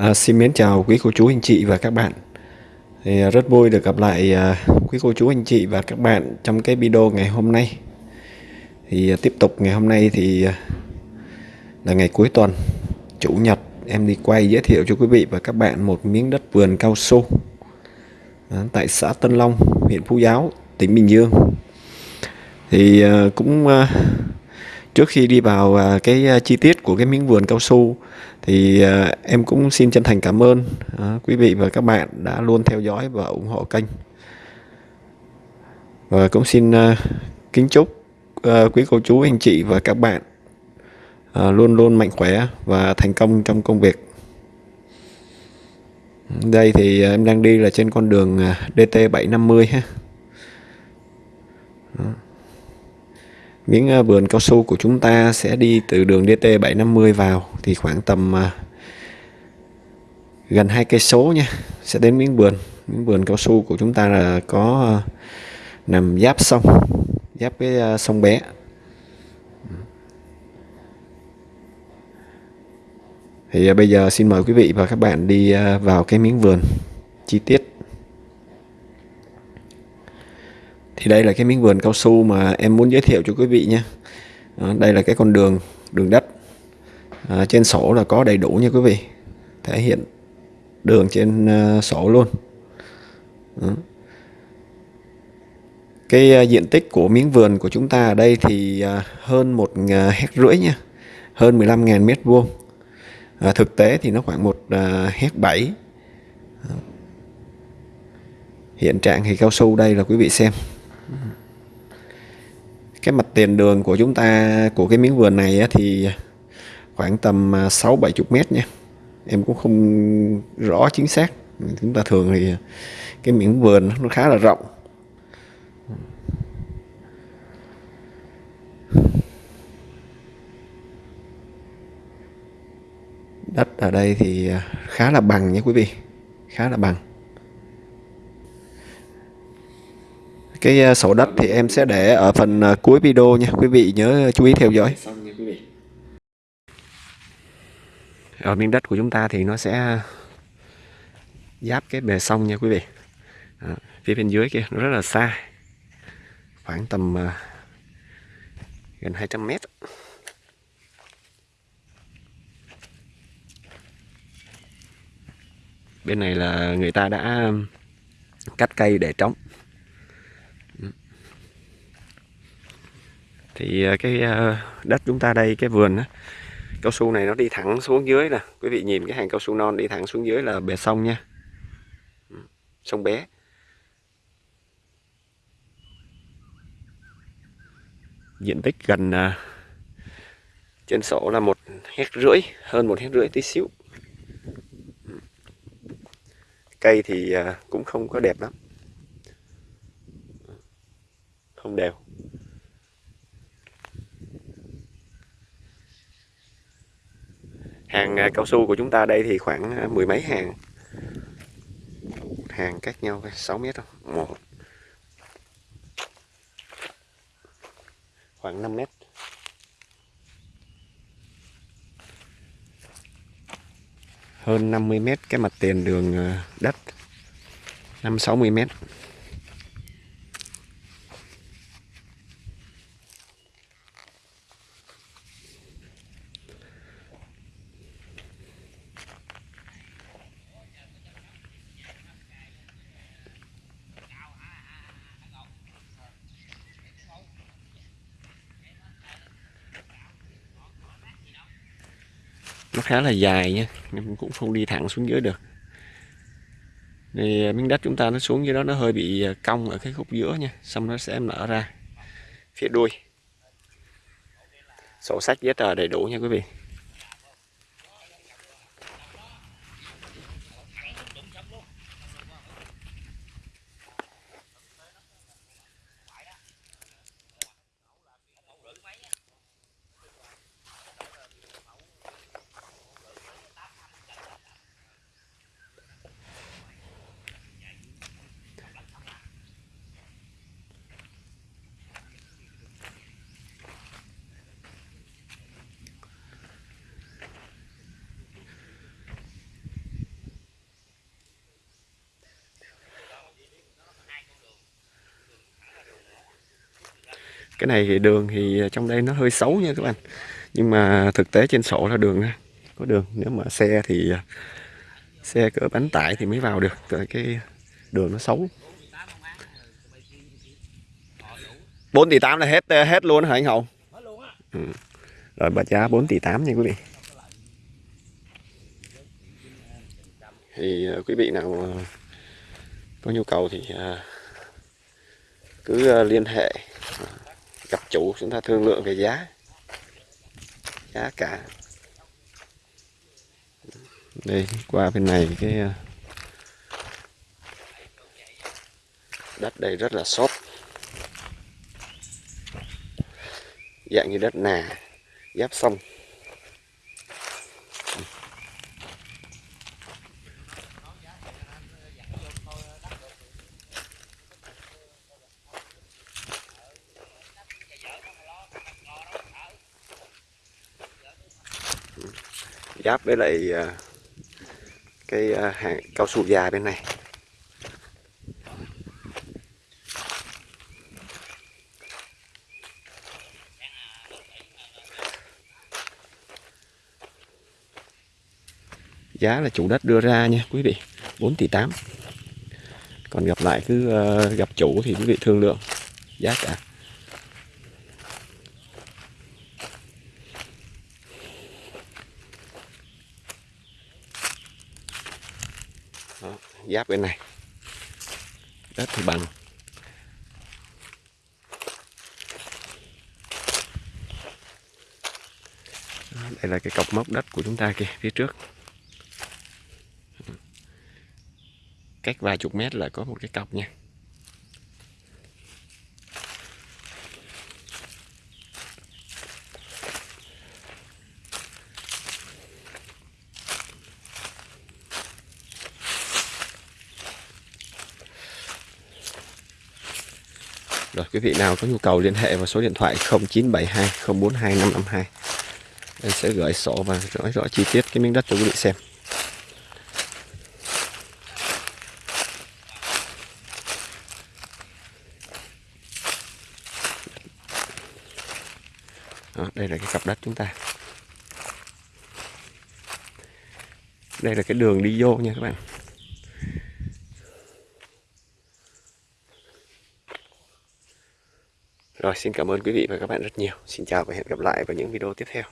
À, xin mến chào quý cô chú anh chị và các bạn. Thì à, rất vui được gặp lại à, quý cô chú anh chị và các bạn trong cái video ngày hôm nay. Thì à, tiếp tục ngày hôm nay thì à, là ngày cuối tuần, chủ nhật em đi quay giới thiệu cho quý vị và các bạn một miếng đất vườn cao su à, tại xã Tân Long, huyện Phú Giáo, tỉnh Bình Dương. Thì à, cũng à, trước khi đi vào à, cái à, chi tiết của cái miếng vườn cao su, thì à, em cũng xin chân thành cảm ơn quý vị và các bạn đã luôn theo dõi và ủng hộ kênh. Và cũng xin kính chúc quý cô chú, anh chị và các bạn luôn luôn mạnh khỏe và thành công trong công việc. Đây thì em đang đi là trên con đường DT 750 ha miếng ờ, vườn cao su của chúng ta sẽ đi từ đường DT 750 vào thì khoảng tầm ờ, gần hai cây số nha, sẽ đến miếng vườn. Miếng vườn cao su của chúng ta là có ờ, nằm giáp sông, giáp cái sông bé. Thì bây giờ xin mời quý vị và các bạn đi vào cái miếng vườn chi tiết. Thì đây là cái miếng vườn cao su mà em muốn giới thiệu cho quý vị nha. À, đây là cái con đường đường đất. À, trên sổ là có đầy đủ nha quý vị. Thể hiện đường trên uh, sổ luôn. À. cái uh, diện tích của miếng vườn của chúng ta ở đây thì uh, hơn một à, uh, hecta rưỡi nha. Hơn 15.000 mét vuông. À, thực tế thì nó khoảng một uh, hecta bảy. Hiện trạng thì cao su đây là quý vị xem cái mặt tiền đường của chúng ta của cái miếng vườn này thì khoảng tầm à, sáu bảy chục mét nha. Em cũng không rõ chính xác. Chúng ta thường thì cái miếng vườn nó khá là rộng. Đất ở đây thì à, khá là bằng nha quý vị. Khá là bằng. Cái à, sổ đất thì em sẽ để ở phần à, cuối video nha. Quý vị nhớ chú ý theo dõi. Ở miếng đất của chúng ta thì nó sẽ giáp cái bề sông nha quý vị. À, phía bên dưới kia nó rất là xa. Khoảng tầm uh, gần 200 mét. Bên này là người ta đã cắt cây để trống thì à, cái à, đất chúng ta đây, cái vườn đó cao su này nó đi thẳng xuống dưới nè. Quý vị nhìn cái hàng cao su non đi thẳng xuống dưới là bề sông nha. Ừ, sông bé. Diện tích gần à, trên sổ là một hecta rưỡi, hơn một hecta rưỡi tí xíu. Ừ. Cây thì cũng không có đẹp lắm. Ừ. Không đều. Hàng à, cao su của chúng ta đây thì khoảng à, mười mấy hàng. Hàng cách nhau 6 mét không một. Khoảng 5 mét. Hơn 50 mét cái mặt tiền đường à, đất. 5 60 mét. Nó khá là dài nha, nhưng cũng không đi thẳng xuống dưới được. Thì à, miếng đất chúng ta nó xuống dưới đó nó hơi bị à, cong ở cái khúc giữa nha, xong nó sẽ nở ra phía đuôi. Sổ sách giấy tờ đầy đủ nha quý vị. Cái này thì đường thì trong đây nó hơi xấu nha các bạn nhưng mà thực tế trên sổ là đường có đường, nếu mà xe thì, xe cỡ bánh tải thì mới vào được, tại cái đường nó xấu 4 tỷ 8 là hết hết luôn hả anh Hậu? Ừ. Rồi bật giá 4 tỷ 8 nha quý vị. Thì ờ, quý vị nào ờ, có nhu cầu thì ờ, cứ liên hệ chủ chúng ta thương lượng về giá. Giá cả. Đây qua bên này cái đất đây rất là xốp. Dạng như đất nà giáp sông giáp với lại à, cái à, hàng cao su già bên này. Giá là chủ đất đưa ra nha quý vị 4 tỷ 8 còn gặp lại cứ à, gặp chủ thì quý vị thương lượng giá cả Đó, giáp bên này. Đất thì bằng. Đây là cái cọc mốc đất của chúng ta kìa, phía trước. Cách vài chục mét là có một cái cọc nha. Rồi quý vị nào có nhu cầu liên hệ vào số điện thoại 0972 042 552 Em sẽ gửi sổ và nói rõ chi tiết cái miếng đất cho quý vị xem. Đó, đây là cái cặp đất chúng ta. Đây là cái đường đi vô nha các bạn. Rồi, xin cảm ơn quý vị và các bạn rất nhiều. Xin chào và hẹn gặp lại vào những video tiếp theo.